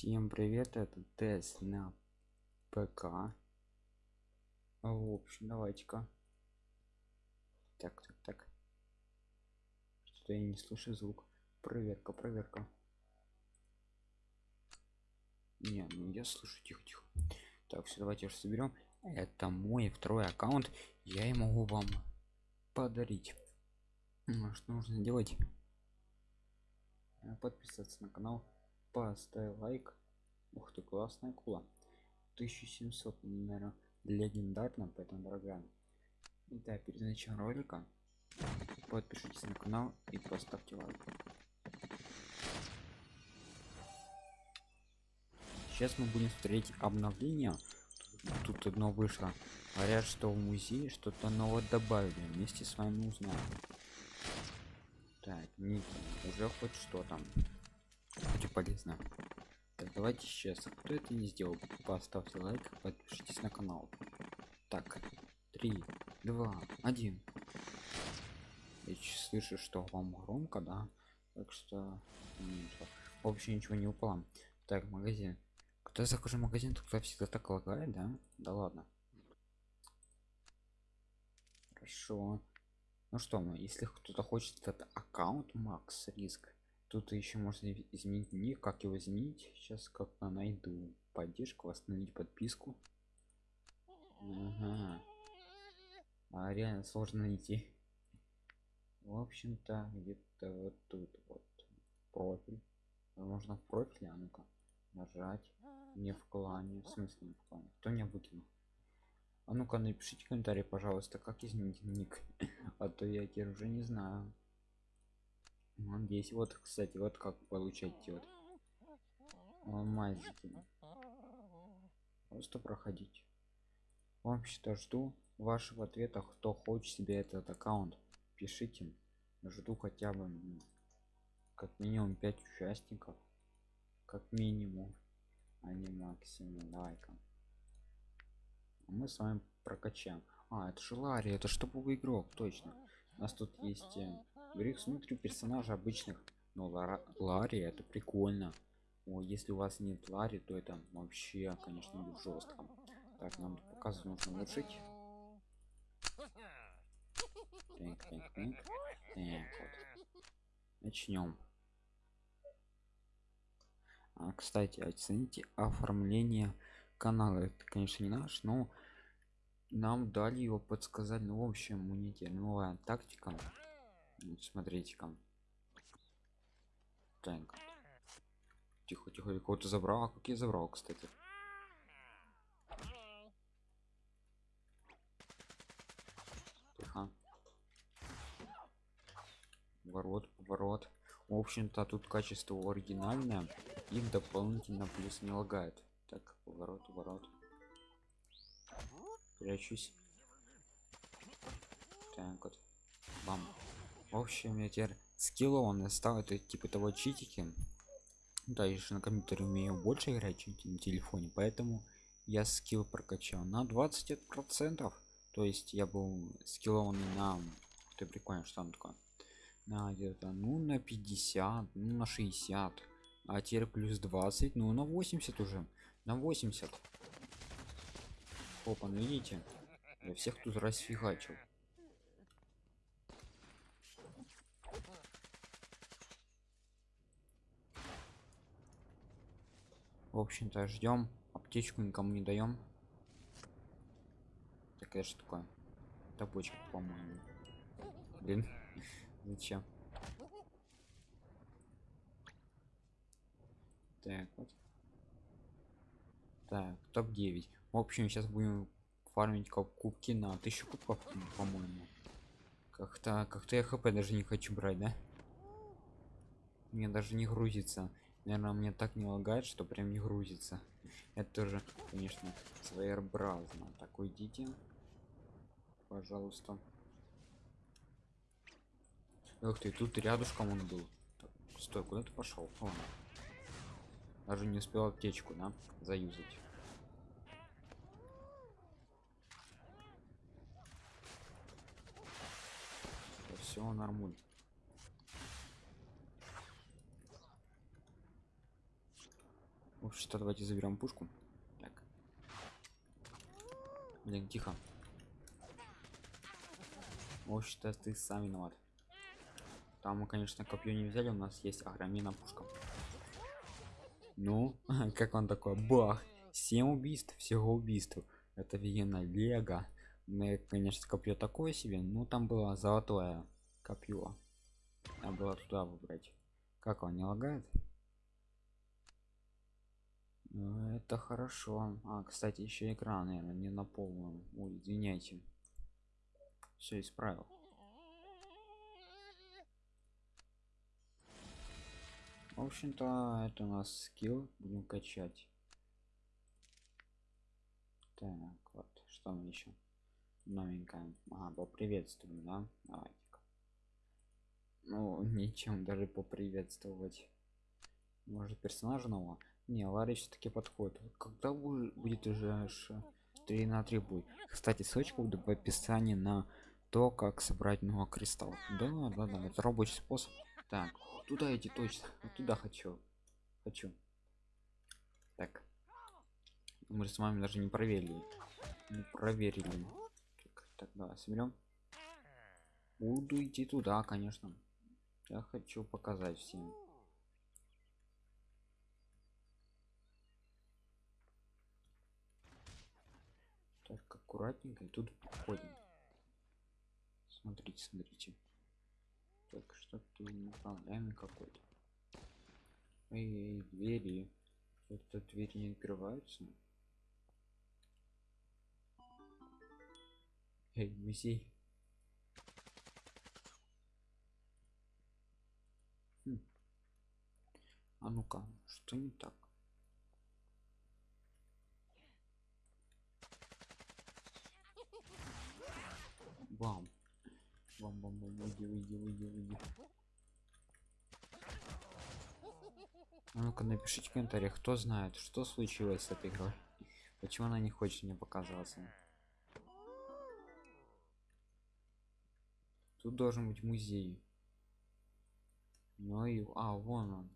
Всем привет, это тест на ПК. В общем, давайте-ка. Так, так, так. Что-то я не слышу звук. Проверка, проверка. Не, ну я слышу, тихо, тихо. Так, все, давайте же соберем. Это мой второй аккаунт. Я и могу вам подарить. Ну, что нужно делать? Подписаться на канал поставь лайк. Ух ты классная кула 1700 наверное легендарно поэтому дорогая итак перед началом ролика подпишитесь на канал и поставьте лайк. Сейчас мы будем смотреть обновление тут одно вышло. Говорят что в музее что-то новое добавили. Вместе с вами узнаем. Так не уже хоть что там хоть полезно так давайте сейчас. Кто это не сделал? Поставьте лайк подпишитесь на канал. Так три два один. Я слышу что вам громко да? Так что вообще ничего не упало. Так магазин когда захожу магазин кто всегда так лагает да? Да ладно. Хорошо. Ну что мы если кто-то хочет этот аккаунт макс риск тут еще можно изменить ник как его изменить? Сейчас как-то найду. Поддержку восстановить подписку? Ага. а реально сложно найти. В общем-то где-то вот тут вот. Профиль. Можно в профиле? А ну-ка. Нажать. Не в клане. В смысле не в клане? Кто меня выкинул? А ну-ка напишите комментарий пожалуйста как изменить ник а то я теперь уже не знаю вот здесь вот кстати вот как получать вот алмазики просто проходить. Вообще-то жду вашего ответа. Кто хочет себе этот аккаунт пишите. Жду хотя бы как минимум 5 участников. Как минимум. А не максимум давай-ка мы с вами прокачаем. А это же ларри это чтобы игрок точно. У нас тут есть э, Гриф смотрю персонажа обычных но Лара, Ларри это прикольно. О, если у вас нет Ларри то это вообще конечно жестко. Так нам показывать нужно улучшить. Так, так, так. так вот. начнем. А, кстати оцените оформление канала. Это конечно не наш но нам дали его подсказать. Ну в общем у них новая тактика смотрите-ка. Так. Тихо тихо кого-то забрал. А как я забрал кстати? Тихо. Ворот поворот. В общем-то тут качество оригинальное. И дополнительно плюс не лагает. Так поворот ворот прячусь. Так вот. Бам в общем я теперь скилла он стал это типа того читики. Да еще на компьютере умею больше играть чем на телефоне поэтому я скилл прокачал на 20 процентов. То есть я был скиллованный на ты прикольно что там такое? На где-то ну на 50 ну на 60 а теперь плюс 20 ну на 80 уже на 80 опа ну видите я всех тут расфигачил в общем-то ждем аптечку никому не даем такая же такое табочка по-моему. Блин зачем? Так вот. Так топ 9 в общем сейчас будем фармить кубки на 1000 кубков по-моему. Как-то как-то я хп даже не хочу брать да? Мне даже не грузится наверное мне так не лагает что прям не грузится это тоже конечно своеобразно так уйдите пожалуйста Ух ты, тут рядышком он был. Стой, куда ты пошел? О, даже не успел аптечку, да, заюзать. Все нормуль. Общем-то, давайте заберем пушку. Так. Блин, тихо. В общем-то, ты сам виноват. Там мы, конечно, копье не взяли, у нас есть агромина пушка. Ну, как он такой? Бах! 7 убийств, всего убийств. Это офигенно лего. Ну, конечно, копье такое себе, но там было золотое копье. Надо было туда выбрать. Как он не лагает? Ну, это хорошо. А, кстати, еще экран, наверное, не на полном. Ой, извиняйте. Все исправил. В общем-то, это у нас скилл. Будем качать. Так, вот, что мы еще? Новенькое. А, поприветствуем, да? Давайте. -ка. Ну, ничем даже поприветствовать. Может, персонажа нового? Не, Ларри все-таки подходит. Когда будет уже 3 на 3 будет? Кстати, ссылочка будет в описании на то, как собрать много кристаллов. Да, да, да, это рабочий способ. Так, туда идти точно. Туда хочу. Хочу. Так. Мы с вами даже не проверили. Не проверили. Так, давай соберем. Буду идти туда, конечно. Я хочу показать всем. Так, аккуратненько и тут подходим. Смотрите, смотрите. Так, что-то неправильный какой-то. Эй, двери. Это двери не открываются. Эй, музей. Хм. А ну-ка, что не так? Бам. Бам, бам, бам, уйди, уйди, уйди, уйди. А ну-ка напишите в комментариях, кто знает, что случилось с этой игрой. Почему она не хочет мне показаться. Тут должен быть музей. Ну и... А, вон он.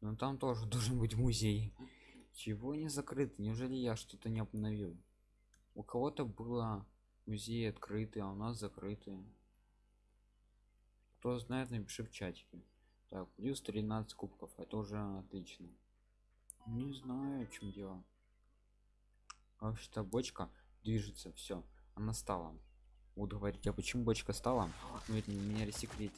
Но там тоже должен быть музей. Чего не закрыто? Неужели я что-то не обновил? У кого-то было музей открытый, а у нас закрытый. Кто знает, напиши в чатике. Так, плюс 13 кубков. Это уже отлично. Не знаю, в чем дело. Вообще-то бочка движется, все. Она стала буду говорить а почему бочка стала ну это не рассекретили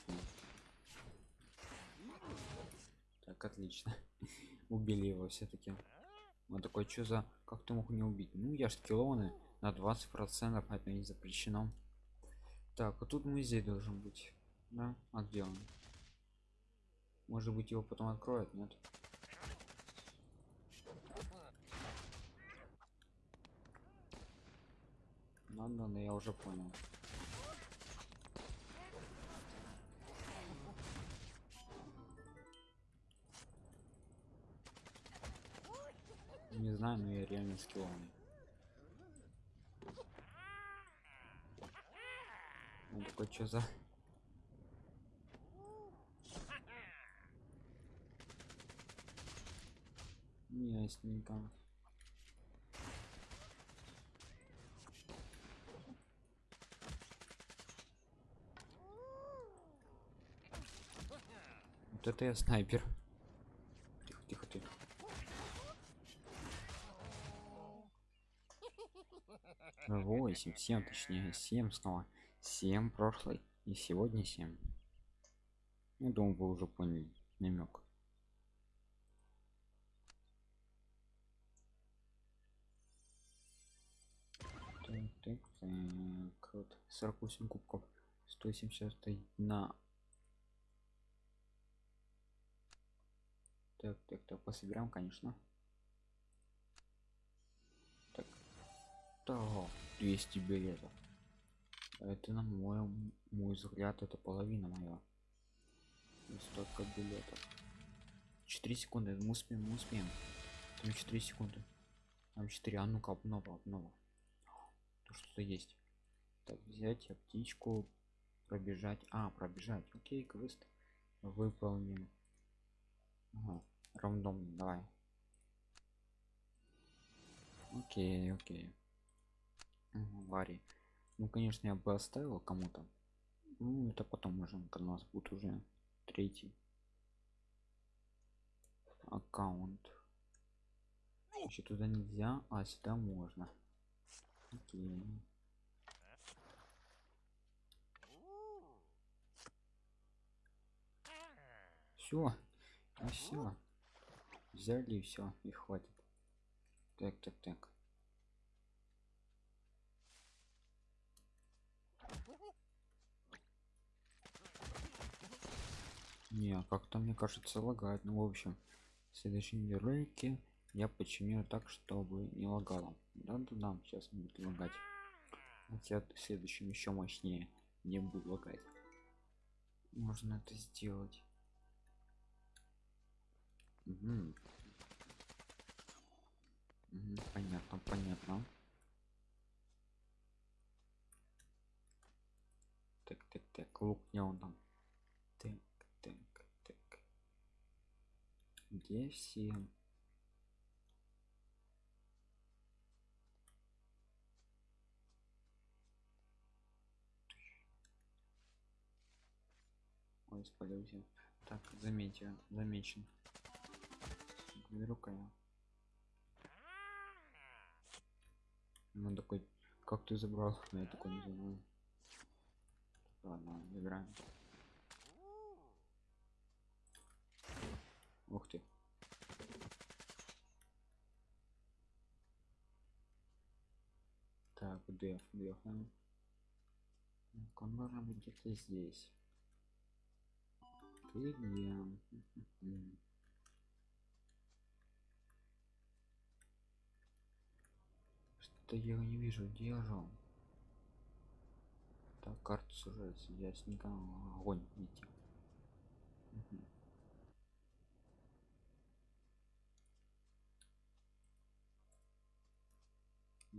так отлично убили его все-таки он такой что за как ты мог не убить ну я ж скиллованы на 20 процентов это не запрещено так а тут музей должен быть да а где он может быть его потом откроют нет Ладно, но я уже понял. Не знаю, но я реально скилловый. Такой, что за... Ясненько. Вот это я снайпер. Тихо, тихо, тихо. Восемь, семь, точнее, семь снова. Семь прошлый. И сегодня семь. Я думаю, вы уже поняли намек. Так, так, так. Вот 48 кубков. 170 на Так, так, так, пособираем, конечно. Так. Да, 200 билетов. Это на мой, мой взгляд, это половина моя. Столько билетов. 4 секунды, мы успеем, мы успеем. Там 4 секунды. Там 4, а ну-ка, обнова, обнова. То что-то есть. Так, взять птичку, пробежать. А, пробежать. Окей, квест выполним. Ага. Рандом, давай. окей окей Вари. Ну конечно я бы оставил кому-то. Ну это потом можем когда у нас будет уже третий аккаунт. Еще туда нельзя а сюда можно. Окей. Все все взяли все и хватит. Так так так не как-то мне кажется лагает. Ну в общем в следующем ролике я починю так чтобы не лагало. Да да да сейчас будет лагать. Хотя в следующем еще мощнее не буду лагать. Можно это сделать. Мгм. Мгм, понятно понятно. Так так так лук не он там так так так где все ой спалился так заметил замечен. Беру-ка я ну такой как ты забрал? Ну, я такой не ладно играем ух ты. Так деф Так, он должен быть где-то здесь. Ты где? Что-то я его не вижу. Где так карта сужается ясненько. Огонь идти.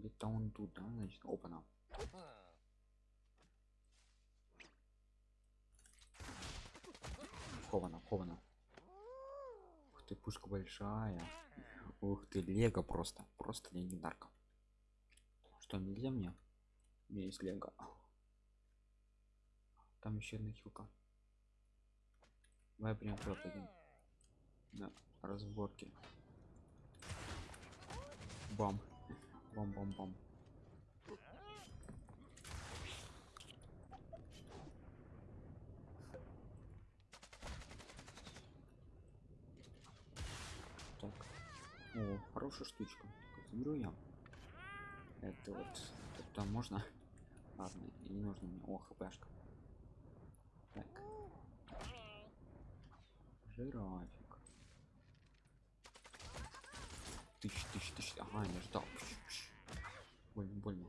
Где-то он тут да значит опа на. Хована хована. Ух ты пушка большая. Ух ты лего просто просто легендарка. Что нельзя мне? У меня есть лего. Там еще одна хилка. Давай прям пропадем на разборке бам бам бам бам так. О хорошая штучка. Так, заберу я. Это вот тут там можно. Ладно и не нужно мне. О хпшка. Так. Жирафик. Тысяч тысяч тысяч ага не ждал. Пш, пш. больно больно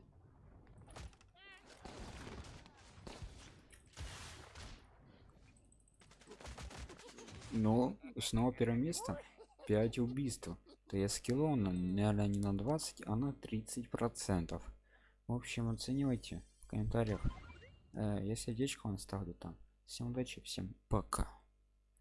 но снова первое место. 5 убийств. То я скилл наверное не на 20 а на 30 процентов. В общем оценивайте в комментариях. Э, я сердечко вам ставлю там. Всем удачи всем пока